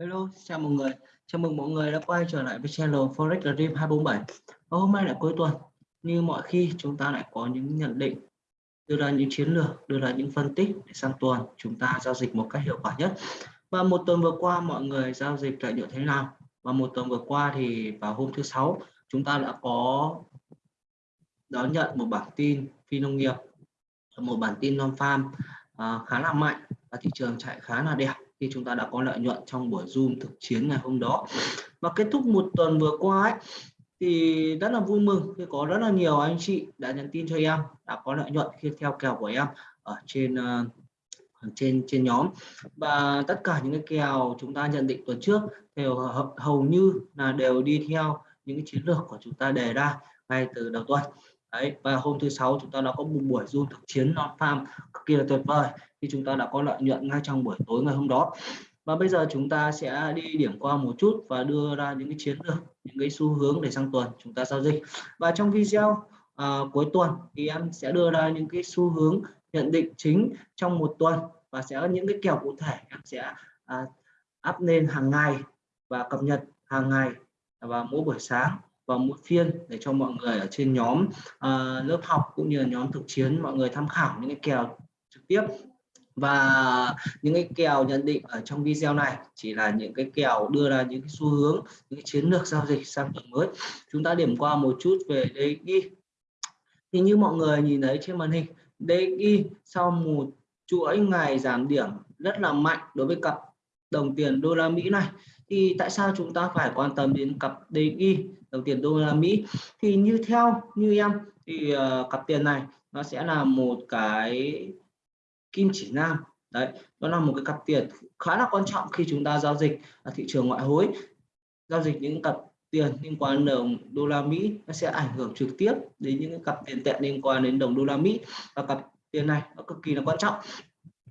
Hello, chào mọi người. Chào mừng mọi người đã quay trở lại với channel Forex Dream 247. Và hôm nay là cuối tuần. Như mọi khi chúng ta lại có những nhận định, đưa ra những chiến lược, đưa ra những phân tích để sang tuần chúng ta giao dịch một cách hiệu quả nhất. Và một tuần vừa qua mọi người giao dịch lợi nhuận thế nào? Và một tuần vừa qua thì vào hôm thứ sáu chúng ta đã có đón nhận một bản tin phi nông nghiệp, một bản tin non farm uh, khá là mạnh và thị trường chạy khá là đẹp khi chúng ta đã có lợi nhuận trong buổi zoom thực chiến ngày hôm đó. Và kết thúc một tuần vừa qua ấy, thì rất là vui mừng khi có rất là nhiều anh chị đã nhắn tin cho em đã có lợi nhuận khi theo kèo của em ở trên uh, trên trên nhóm. Và tất cả những cái kèo chúng ta nhận định tuần trước đều hầu như là đều đi theo những cái chiến lược của chúng ta đề ra ngay từ đầu tuần đấy và hôm thứ sáu chúng ta đã có một buổi du thực chiến non farm cực kỳ là tuyệt vời khi chúng ta đã có lợi nhuận ngay trong buổi tối ngày hôm đó. Và bây giờ chúng ta sẽ đi điểm qua một chút và đưa ra những cái chiến lược những cái xu hướng để sang tuần chúng ta giao dịch. Và trong video à, cuối tuần thì em sẽ đưa ra những cái xu hướng nhận định chính trong một tuần và sẽ có những cái kèo cụ thể em sẽ à, up lên hàng ngày và cập nhật hàng ngày và mỗi buổi sáng và mỗi phiên để cho mọi người ở trên nhóm uh, lớp học cũng như là nhóm thực chiến mọi người tham khảo những cái kèo trực tiếp. Và những cái kèo nhận định ở trong video này chỉ là những cái kèo đưa ra những cái xu hướng những cái chiến lược giao dịch sang tuần mới. Chúng ta điểm qua một chút về DXY thì như mọi người nhìn thấy trên màn hình DXY sau một chuỗi ngày giảm điểm rất là mạnh đối với cặp đồng tiền đô la Mỹ này. Thì tại sao chúng ta phải quan tâm đến cặp DXY đồng tiền đô la Mỹ. Thì như theo như em thì uh, cặp tiền này nó sẽ là một cái kim chỉ nam. Đấy nó là một cái cặp tiền khá là quan trọng khi chúng ta giao dịch ở thị trường ngoại hối. Giao dịch những cặp tiền liên quan đến đồng đô la Mỹ nó sẽ ảnh hưởng trực tiếp đến những cái cặp tiền tệ liên quan đến đồng đô la Mỹ. Và cặp tiền này nó cực kỳ là quan trọng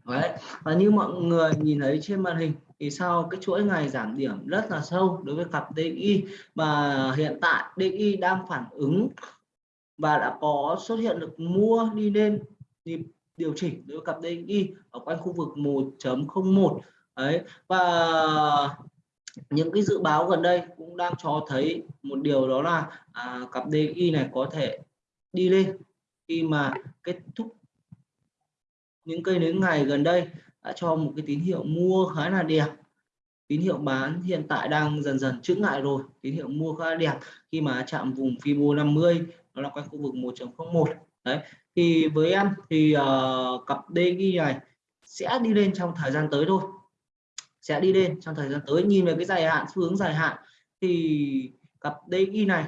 đấy. Và như mọi người nhìn thấy trên màn hình thì sau cái chuỗi ngày giảm điểm rất là sâu đối với cặp DXY và hiện tại DXY đang phản ứng và đã có xuất hiện được mua đi lên nhịp điều chỉnh đối với cặp DXY ở quanh khu vực 1.01 đấy. Và những cái dự báo gần đây cũng đang cho thấy một điều đó là à, cặp DXY này có thể đi lên khi mà kết thúc những cây nến ngày gần đây đã cho một cái tín hiệu mua khá là đẹp. Tín hiệu bán hiện tại đang dần dần chững lại rồi. Tín hiệu mua khá là đẹp khi mà chạm vùng Fibo 50 nó là quanh khu vực 1.01 đấy thì với em thì uh, cặp DG này sẽ đi lên trong thời gian tới thôi. Sẽ đi lên trong thời gian tới. Nhìn về cái dài hạn xu hướng dài hạn thì cặp DXY này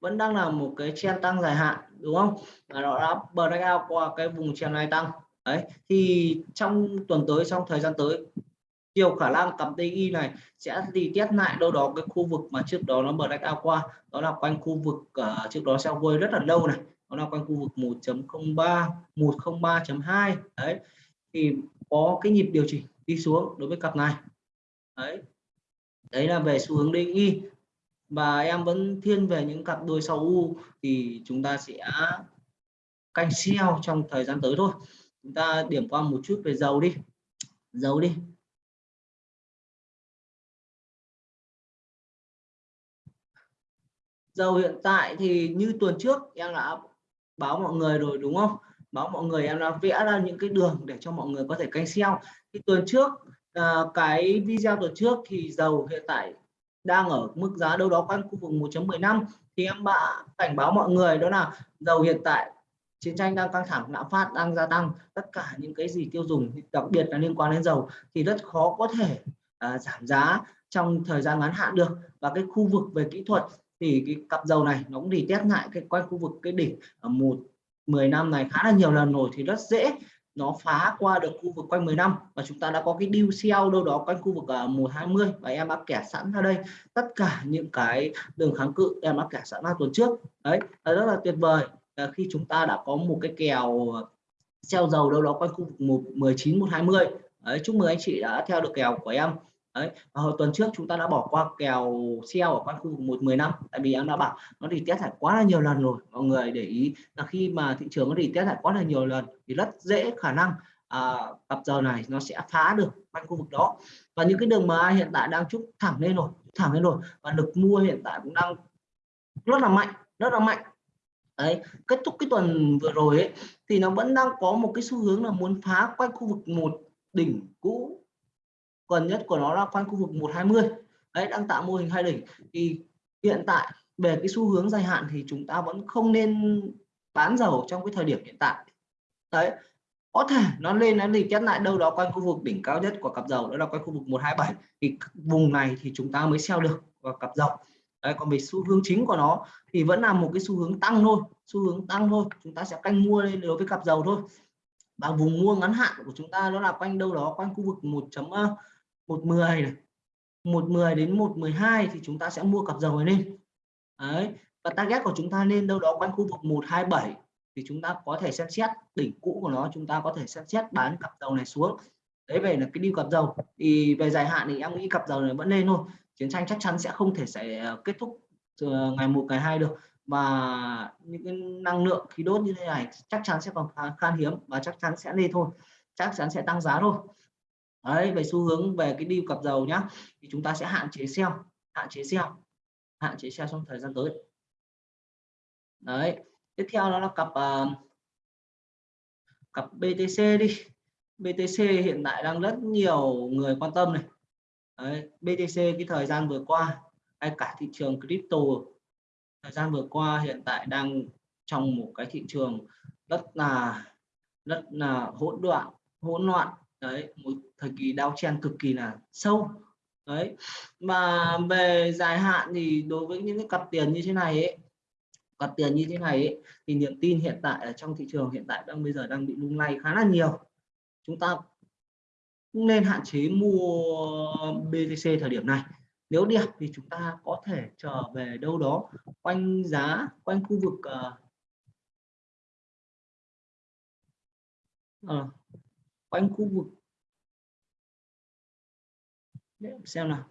vẫn đang là một cái trend tăng dài hạn đúng không? Và nó đã break out qua cái vùng trend này tăng đấy thì trong tuần tới trong thời gian tới nhiều khả năng cặp DI này sẽ đi test lại đâu đó cái khu vực mà trước đó nó mở break cao qua. Đó là quanh khu vực uh, trước đó sao quay rất là lâu này. Đó là quanh khu vực 1.03 103.2 đấy thì có cái nhịp điều chỉnh đi xuống đối với cặp này. Đấy đấy là về xu hướng DI và em vẫn thiên về những cặp đôi sau U thì chúng ta sẽ canh sell trong thời gian tới thôi chúng ta điểm qua một chút về dầu đi. Dầu đi. Dầu hiện tại thì như tuần trước em đã báo mọi người rồi đúng không? Báo mọi người em đã vẽ ra những cái đường để cho mọi người có thể canh xeo. Thì tuần trước à, cái video tuần trước thì dầu hiện tại đang ở mức giá đâu đó quanh khu vực 1.15 thì em đã cảnh báo mọi người đó là dầu hiện tại chiến tranh đang căng thẳng lạm phát đang gia tăng tất cả những cái gì tiêu dùng đặc biệt là liên quan đến dầu thì rất khó có thể à, giảm giá trong thời gian ngắn hạn được. Và cái khu vực về kỹ thuật thì cái cặp dầu này nó cũng đi test lại cái quanh khu vực cái đỉnh ở một 10 năm này khá là nhiều lần rồi thì rất dễ nó phá qua được khu vực quanh 10 năm. Và chúng ta đã có cái deal sell đâu đó quanh khu vực à, uh, 120 và em đã kẻ sẵn ra đây. Tất cả những cái đường kháng cự em đã kẻ sẵn ra tuần trước. Đấy là rất là tuyệt vời. Ờ, khi chúng ta đã có một cái kèo ờ, treo dầu đâu đó quanh khu vực 1 19 120 đấy, chúc mừng anh chị đã theo được kèo của em. Đấy và hồi tuần trước chúng ta đã bỏ qua kèo sell ở quanh khu vực 115 tại vì em đã bảo nó đi test lại quá là nhiều lần rồi mọi người để ý là khi mà thị trường nó đi test lại quá là nhiều lần thì rất dễ khả năng à, cặp giờ này nó sẽ phá được quanh khu vực đó. Và những cái đường mà hiện tại đang chúc thẳng lên rồi thẳng lên rồi và lực mua hiện tại cũng đang rất là mạnh rất là mạnh đấy, kết thúc cái tuần vừa rồi ấy, thì nó vẫn đang có một cái xu hướng là muốn phá quanh khu vực một đỉnh cũ. Gần nhất của nó là quanh khu vực 120 đấy, đang tạo mô hình hai đỉnh. Thì hiện tại, về cái xu hướng dài hạn thì chúng ta vẫn không nên bán dầu trong cái thời điểm hiện tại. Đấy, có thể nó lên, nó đi kết lại đâu đó quanh khu vực đỉnh cao nhất của cặp dầu, đó là quanh khu vực 127 thì vùng này thì chúng ta mới sell được và cặp dầu đấy, còn về xu hướng chính của nó thì vẫn là một cái xu hướng tăng thôi, xu hướng tăng thôi, chúng ta sẽ canh mua lên đối với cặp dầu thôi. Và vùng mua ngắn hạn của chúng ta nó là quanh đâu đó, quanh khu vực 1.110 ờ, này. 110 đến 112 thì chúng ta sẽ mua cặp dầu này lên. Đấy, và target của chúng ta lên đâu đó quanh khu vực 127 thì chúng ta có thể xem xét, đỉnh cũ của nó chúng ta có thể xem xét bán cặp dầu này xuống. Đấy, về là cái đi cặp dầu. Thì về dài hạn thì em nghĩ cặp dầu này vẫn lên thôi chiến tranh chắc chắn sẽ không thể sẽ ờ, kết thúc ờ, ngày một ngày hai được. Và những cái năng lượng khí đốt như thế này chắc chắn sẽ còn khan hiếm và chắc chắn sẽ lên thôi. Chắc chắn sẽ tăng giá thôi. Đấy về xu hướng về cái đi cặp dầu nhá thì chúng ta sẽ hạn chế sell hạn chế sell hạn chế sell trong thời gian tới. Đấy tiếp theo đó là cặp uh, cặp BTC đi. BTC hiện tại đang rất nhiều người quan tâm này. Đấy, BTC cái thời gian vừa qua hay cả thị trường crypto thời gian vừa qua hiện tại đang trong một cái thị trường rất là rất là hỗn loạn hỗn loạn. Đấy một thời kỳ đau chen cực kỳ là sâu. Đấy mà về dài hạn thì đối với những cái cặp tiền như thế này ấy, cặp tiền như thế này ấy, thì niềm tin hiện tại ở trong thị trường hiện tại đang bây giờ đang bị lung lay khá là nhiều. Chúng ta nên hạn chế mua BTC thời điểm này. Nếu đẹp thì chúng ta có thể trở về đâu đó quanh giá quanh khu vực uh, uh, quanh khu vực. Để xem nào.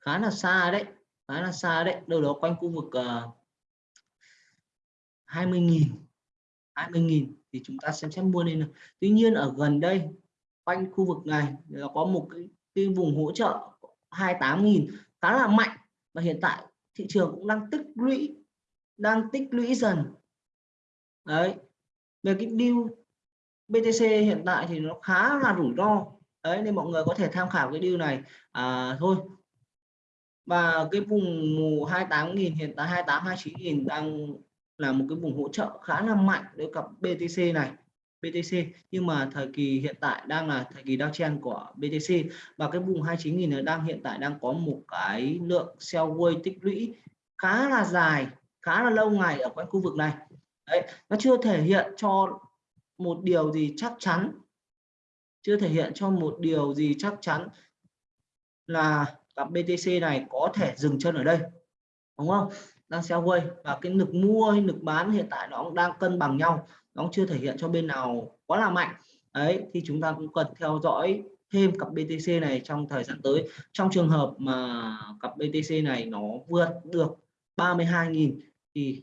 Khá là xa đấy khá là xa đấy. Đâu đó quanh khu vực uh, 20.000 20.000 thì chúng ta xem xét mua lên Tuy nhiên ở gần đây quanh khu vực này là có một cái, cái vùng hỗ trợ 28.000 khá là mạnh. Và hiện tại thị trường cũng đang tích lũy đang tích lũy dần. Đấy. Về cái deal BTC hiện tại thì nó khá là rủi ro. Đấy nên mọi người có thể tham khảo cái deal này. À, thôi. Và cái vùng mù 28.000 hiện tại 28 29.000 đang là một cái vùng hỗ trợ khá là mạnh đối cặp BTC này. BTC nhưng mà thời kỳ hiện tại đang là thời kỳ downtrend của BTC và cái vùng 29.000 này đang hiện tại đang có một cái lượng sell wave tích lũy khá là dài, khá là lâu ngày ở quanh khu vực này. Đấy, nó chưa thể hiện cho một điều gì chắc chắn. Chưa thể hiện cho một điều gì chắc chắn là cặp BTC này có thể dừng chân ở đây, đúng không? Đang sell quay và cái lực mua hay lực bán hiện tại nó cũng đang cân bằng nhau, nó chưa thể hiện cho bên nào quá là mạnh. Đấy, thì chúng ta cũng cần theo dõi thêm cặp BTC này trong thời gian tới. Trong trường hợp mà cặp BTC này nó vượt được 32.000 thì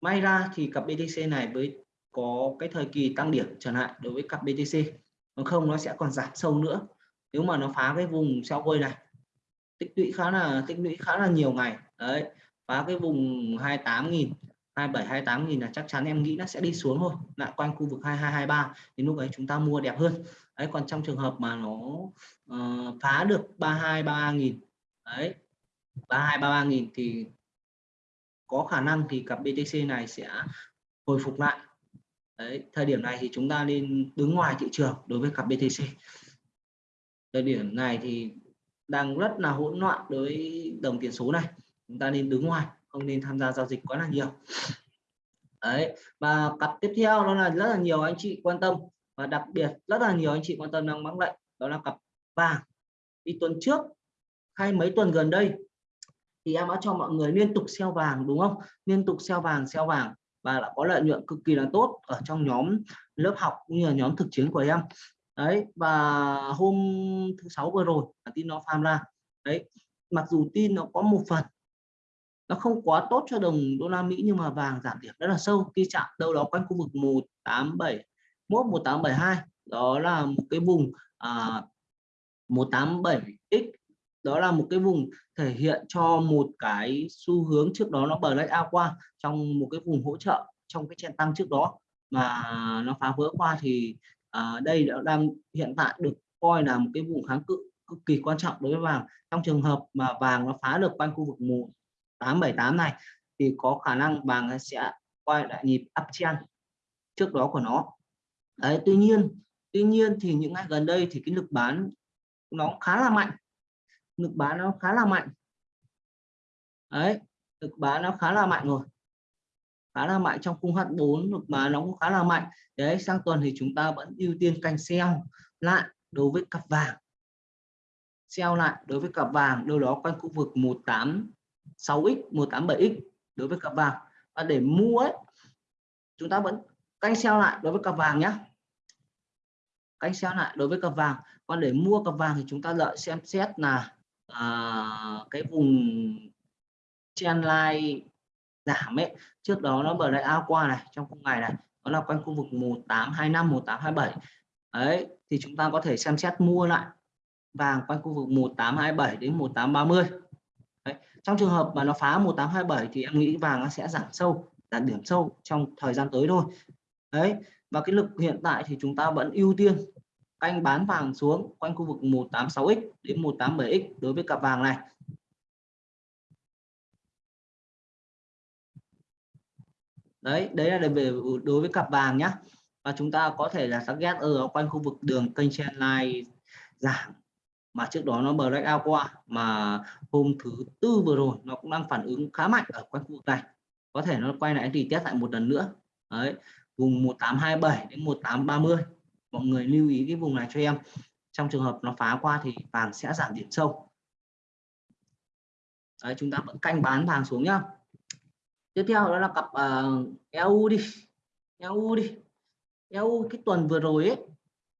may ra thì cặp BTC này với có cái thời kỳ tăng điểm trở lại đối với cặp BTC còn không nó sẽ còn giảm sâu nữa. Nếu mà nó phá cái vùng sell quay này, tích lũy khá là, tích lũy khá là nhiều ngày. Đấy phá cái vùng 28.000 27 28.000 là chắc chắn em nghĩ nó sẽ đi xuống thôi lại quanh khu vực 2223 thì lúc ấy chúng ta mua đẹp hơn. Đấy còn trong trường hợp mà nó uh, phá được 32 33.000 đấy 32 33.000 thì có khả năng thì cặp BTC này sẽ hồi phục lại. Đấy thời điểm này thì chúng ta nên đứng ngoài thị trường đối với cặp BTC thời điểm này thì đang rất là hỗn loạn đối với đồng tiền số này chúng ta nên đứng ngoài, không nên tham gia giao dịch quá là nhiều. Đấy, và cặp tiếp theo đó là rất là nhiều anh chị quan tâm. Và đặc biệt, rất là nhiều anh chị quan tâm đang mắc lệnh, đó là cặp vàng. Đi tuần trước, hay mấy tuần gần đây, thì em đã cho mọi người liên tục xeo vàng, đúng không? Liên tục xeo vàng xeo vàng, và đã có lợi nhuận cực kỳ là tốt ở trong nhóm lớp học cũng như là nhóm thực chiến của em. Đấy, và hôm thứ sáu vừa rồi là tin nó farm ra. Đấy, mặc dù tin nó có một phần nó không quá tốt cho đồng đô la Mỹ nhưng mà vàng giảm điểm rất là sâu. Khi chạm đâu đó quanh khu vực 187 172 đó là một cái vùng à, 187x đó là một cái vùng thể hiện cho một cái xu hướng trước đó nó break out qua trong một cái vùng hỗ trợ trong cái chen tăng trước đó mà nó phá vỡ qua thì à, đây đã đang hiện tại được coi là một cái vùng kháng cự cực kỳ quan trọng đối với vàng. Trong trường hợp mà vàng nó phá được quanh khu vực 1878 này, thì có khả năng vàng sẽ quay lại nhịp uptrend trước đó của nó. Đấy, tuy nhiên tuy nhiên thì những ngày gần đây thì cái lực bán nó khá là mạnh. Lực bán nó khá là mạnh. Đấy, lực bán nó khá là mạnh rồi. Khá là mạnh trong khung H4 lực bán nó cũng khá là mạnh. Đấy, sang tuần thì chúng ta vẫn ưu tiên canh sell lại đối với cặp vàng. Sell lại đối với cặp vàng, đâu đó quanh khu vực 6x 187x đối với cặp vàng. Và để mua ấy chúng ta vẫn canh sell lại đối với cặp vàng nhé canh sell lại đối với cặp vàng. Còn để mua cặp vàng thì chúng ta lợi xem xét là à, cái vùng trendline giảm ấy. Trước đó nó bật lại ao qua này trong khung ngày này đó là quanh khu vực 1825 1827 ấy thì chúng ta có thể xem xét mua lại vàng quanh khu vực 1827 đến 1830 trong trường hợp mà nó phá 1827 thì em nghĩ vàng nó sẽ giảm sâu, giảm điểm sâu trong thời gian tới thôi. Đấy, và cái lực hiện tại thì chúng ta vẫn ưu tiên canh bán vàng xuống quanh khu vực 186x đến 187x đối với cặp vàng này. Đấy đấy là về đối với cặp vàng nhá. Và chúng ta có thể là target ở quanh khu vực đường kênh trendline giảm mà trước đó nó break out qua mà hôm thứ tư vừa rồi nó cũng đang phản ứng khá mạnh ở quanh khu vực này. Có thể nó quay lại thì test lại một lần nữa. Đấy vùng 1827 đến 1830 mọi người lưu ý cái vùng này cho em. Trong trường hợp nó phá qua thì vàng sẽ giảm điểm sâu. Đấy chúng ta vẫn canh bán vàng xuống nhá. Tiếp theo đó là cặp ờ, uh, EU đi. EU đi. EU cái tuần vừa rồi ấy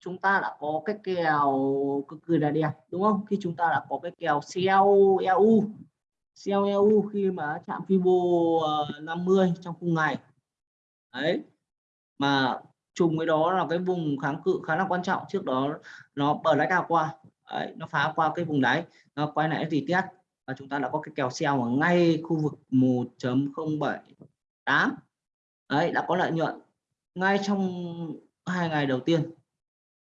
chúng ta đã có cái kèo cực kỳ là đẹp đúng không? Khi chúng ta đã có cái kèo sell EU sell EU khi mà chạm Fibo ờ, 50 trong khung ngày. Đấy. Mà trùng với đó là cái vùng kháng cự khá là quan trọng. Trước đó nó bờ lái cao qua. Đấy, nó phá qua cái vùng đáy. Nó quay lại thì tiết và chúng ta đã có cái kèo sell ở ngay khu vực 1.078 đấy đã có lợi nhuận ngay trong hai ngày đầu tiên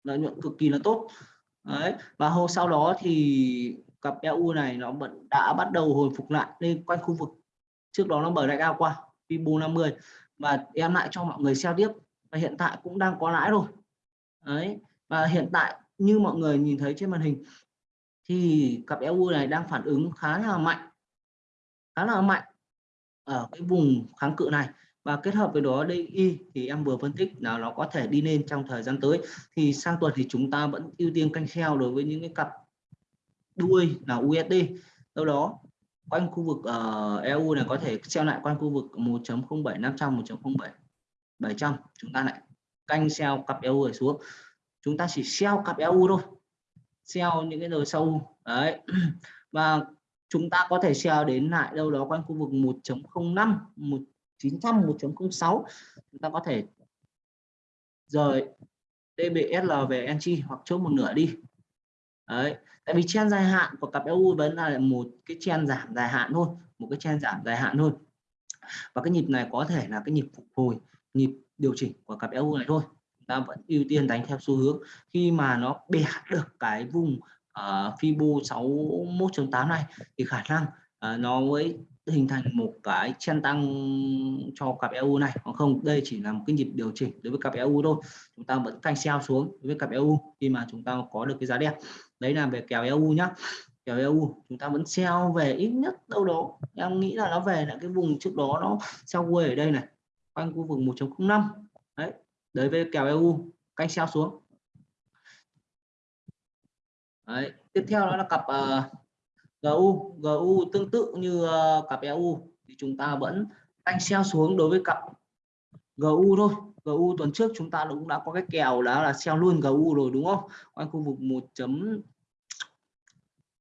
lợi nhuận cực kỳ là tốt. Đấy, và hôm sau đó thì cặp EU này nó vẫn đã bắt đầu hồi phục lại lên quanh khu vực. Trước đó nó bờ lại cao qua Fibo 50 và em lại cho mọi người xem tiếp, và hiện tại cũng đang có lãi rồi. Đấy, và hiện tại như mọi người nhìn thấy trên màn hình, thì cặp EU này đang phản ứng khá là mạnh, khá là mạnh ở cái vùng kháng cự này và kết hợp với đó DI thì em vừa phân tích là nó có thể đi lên trong thời gian tới. Thì sang tuần thì chúng ta vẫn ưu tiên canh kheo đối với những cái cặp đuôi là USD đâu đó quanh khu vực ờ, uh, EU này có thể treo lại quanh khu vực 1.07500 1.07 700 chúng ta lại canh sell cặp EU này xuống. Chúng ta chỉ sell cặp EU thôi. Sell những cái đời sâu đấy. Và chúng ta có thể sell đến lại đâu đó quanh khu vực 1.05 1 1900 1.06 chúng ta có thể rời DBSL về entry hoặc chốt một nửa đi. Đấy tại vì chen dài hạn của cặp EU vẫn là một cái chen giảm dài hạn thôi một cái chen giảm dài hạn thôi. Và cái nhịp này có thể là cái nhịp phục hồi nhịp điều chỉnh của cặp EU này thôi. Chúng ta vẫn ưu tiên đánh theo xu hướng. Khi mà nó bẻ được cái vùng uh, Fibo 61.8 này thì khả năng uh, nó mới hình thành một cái chen tăng cho cặp EU này còn không? Đây chỉ là một cái nhịp điều chỉnh đối với cặp EU thôi. Chúng ta vẫn canh sell xuống đối với cặp EU khi mà chúng ta có được cái giá đẹp đấy là về kèo EU nhá. Kèo EU chúng ta vẫn sell về ít nhất đâu đó. Em nghĩ là nó về là cái vùng trước đó nó sell quê ở đây này quanh khu vực 1.05 đấy đối với kèo EU canh sell xuống. Đấy. tiếp theo đó là cặp uh, GU GU tương tự như uh, cặp EU thì chúng ta vẫn anh xeo xuống đối với cặp GU thôi. GU tuần trước chúng ta cũng đã có cái kèo đó là xeo luôn GU rồi đúng không? Quanh khu vực 1 chấm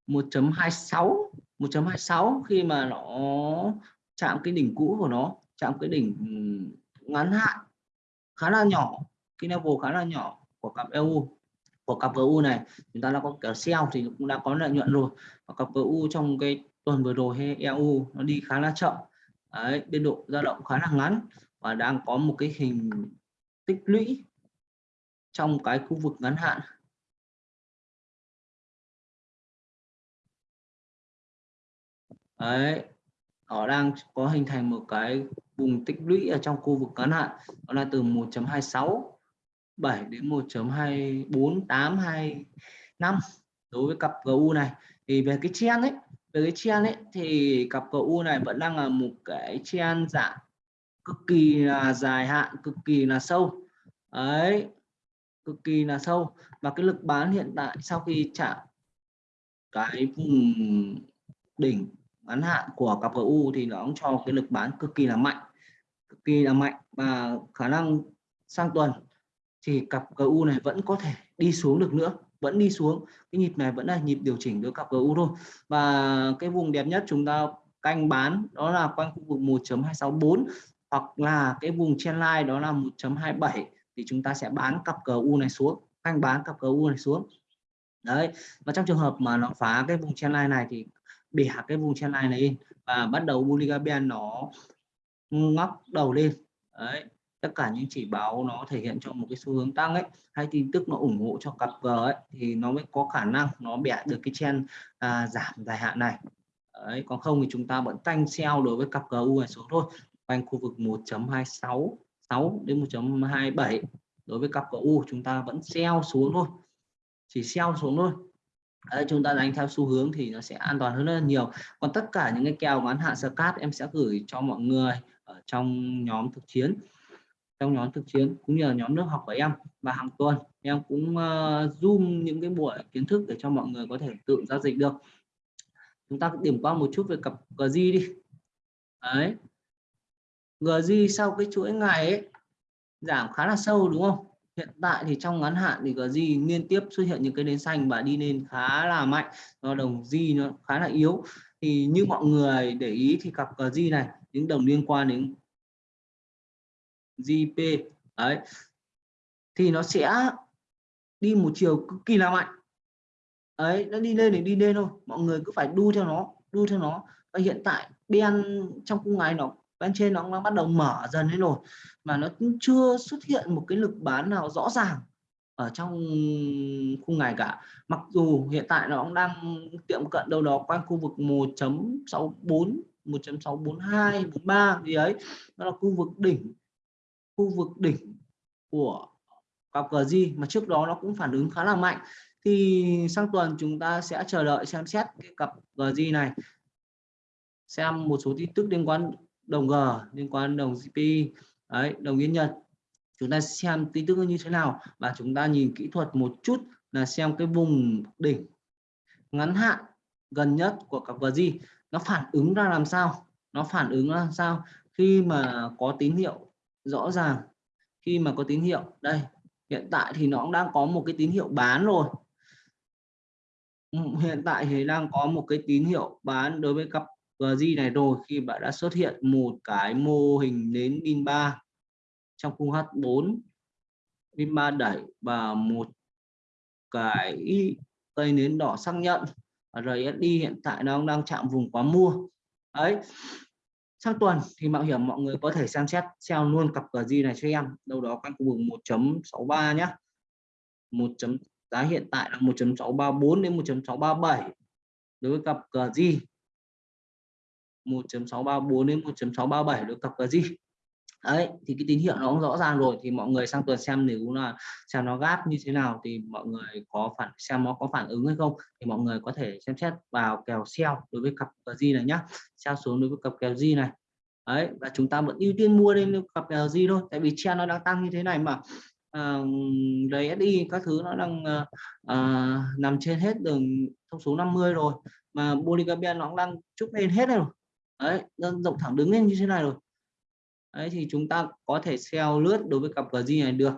1.26 1.26 khi mà nó chạm cái đỉnh cũ của nó chạm cái đỉnh ngắn hạn khá là nhỏ cái level khá là nhỏ của cặp EU của cặp GU này. Chúng ta đã có cả sell thì cũng đã có lợi nhuận rồi. Và cặp GU trong cái tuần vừa rồi hay EU nó đi khá là chậm. Đấy, biên độ dao động khá là ngắn và đang có một cái hình tích lũy trong cái khu vực ngắn hạn. Đấy, nó đang có hình thành một cái vùng tích lũy ở trong khu vực ngắn hạn. Đó là từ 1.26 7 đến 1.24825 đối với cặp GU này. Thì về cái chen ấy, về cái chen ấy thì cặp GU này vẫn đang là một cái chen dạng cực kỳ là dài hạn, cực kỳ là sâu. Ấy cực kỳ là sâu. Và cái lực bán hiện tại sau khi chạm cái vùng đỉnh ngắn hạn của cặp GU thì nó cũng cho cái lực bán cực kỳ là mạnh, cực kỳ là mạnh và khả năng sang tuần thì cặp GU này vẫn có thể đi xuống được nữa, vẫn đi xuống. Cái nhịp này vẫn là nhịp điều chỉnh đối cặp GU thôi. Và cái vùng đẹp nhất chúng ta canh bán đó là quanh khu vực 1.264 hoặc là cái vùng trendline đó là 1.27 thì chúng ta sẽ bán cặp GU này xuống, canh bán cặp GU này xuống. Đấy, và trong trường hợp mà nó phá cái vùng trendline này thì bẻ cái vùng trendline này và bắt đầu Bulliga nó ngóc đầu lên. Đấy tất cả những chỉ báo nó thể hiện cho một cái xu hướng tăng ấy hay tin tức nó ủng hộ cho cặp vờ ấy thì nó mới có khả năng nó bẻ được cái trend à, giảm dài hạn này. Đấy, còn không thì chúng ta vẫn tanh sell đối với cặp GU này xuống thôi quanh khu vực 1.26 6 đến 1.27 đối với cặp GU chúng ta vẫn sell xuống thôi chỉ sell xuống thôi. Đấy, chúng ta đánh theo xu hướng thì nó sẽ an toàn hơn rất là nhiều. Còn tất cả những cái kèo ngắn hạn scat em sẽ gửi cho mọi người ở trong nhóm thực chiến trong nhóm thực chiến cũng như là nhóm lớp học của em và hàng tuần. Em cũng uh, zoom những cái buổi kiến thức để cho mọi người có thể tự giao dịch được. Chúng ta điểm qua một chút về cặp GG đi. Đấy. GG sau cái chuỗi ngày ấy giảm khá là sâu đúng không? Hiện tại thì trong ngắn hạn thì GG liên tiếp xuất hiện những cái nến xanh và đi lên khá là mạnh. Do đồng G nó khá là yếu. Thì như mọi người để ý thì cặp GG này những đồng liên quan đến GP đấy. Thì nó sẽ đi một chiều cực kỳ là mạnh. Ấy nó đi lên thì đi lên thôi. Mọi người cứ phải đu theo nó, đu theo nó. Và hiện tại, ben trong cung ngày nó bên trên nó đang bắt đầu mở dần lên rồi. Mà nó cũng chưa xuất hiện một cái lực bán nào rõ ràng ở trong khung ngày cả. Mặc dù hiện tại nó cũng đang tiệm cận đâu đó quanh khu vực 1.64 1.642 43 gì ấy. Nó là khu vực đỉnh khu vực đỉnh của cặp GG mà trước đó nó cũng phản ứng khá là mạnh. Thì sang tuần chúng ta sẽ chờ đợi xem xét cái cặp GG này. Xem một số tin tức liên quan đồng G, liên quan đồng GP đấy, đồng yên Nhật. Chúng ta xem tin tức như thế nào và chúng ta nhìn kỹ thuật một chút là xem cái vùng đỉnh ngắn hạn gần nhất của cặp GG nó phản ứng ra làm sao, nó phản ứng ra làm sao khi mà có tín hiệu rõ ràng. Khi mà có tín hiệu, đây, hiện tại thì nó cũng đang có một cái tín hiệu bán rồi. Hiện tại thì đang có một cái tín hiệu bán đối với cặp GG này rồi khi bạn đã xuất hiện một cái mô hình nến pin 3 trong khung H4 pin 3 đẩy và một cái cây nến đỏ xác nhận. RSI hiện tại nó đang chạm vùng quá mua. Đấy sang tuần thì mạo hiểm mọi người có thể xem xét sell luôn cặp GG này cho em. Đâu đó quanh khu vực 1.63 nhé 1. giá hiện tại là 1.634 đến 1.637 đối với cặp GG 1.634 đến 1.637 đối với cặp GG đấy thì cái tín hiệu nó cũng rõ ràng rồi thì mọi người sang tuần xem nếu là xem nó gáp như thế nào thì mọi người có phản xem nó có phản ứng hay không thì mọi người có thể xem xét vào kèo sell đối với cặp gì này nhá. Sell xuống đối với cặp kèo gì này. Đấy và chúng ta vẫn ưu tiên mua lên cặp kèo gì thôi tại vì trend nó đang tăng như thế này mà. Uh, đầy các thứ nó đang uh, uh, nằm trên hết đường thông số 50 rồi mà Bolivia nó cũng đang chúc lên hết rồi. Đấy rộng thẳng đứng lên như thế này rồi đấy thì chúng ta có thể sell lướt đối với cặp GG này được.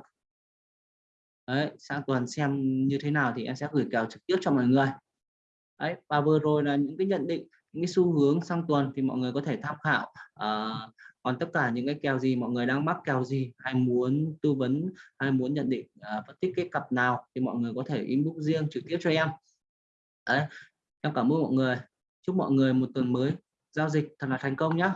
Đấy sang tuần xem như thế nào thì em sẽ gửi kèo trực tiếp cho mọi người. Đấy và vừa rồi là những cái nhận định những cái xu hướng sang tuần thì mọi người có thể tham khảo à, còn tất cả những cái kèo gì mọi người đang mắc kèo gì hay muốn tư vấn hay muốn nhận định à, phân tích cái cặp nào thì mọi người có thể inbox riêng trực tiếp cho em. Đấy em cảm ơn mọi người. Chúc mọi người một tuần mới giao dịch thật là thành công nhé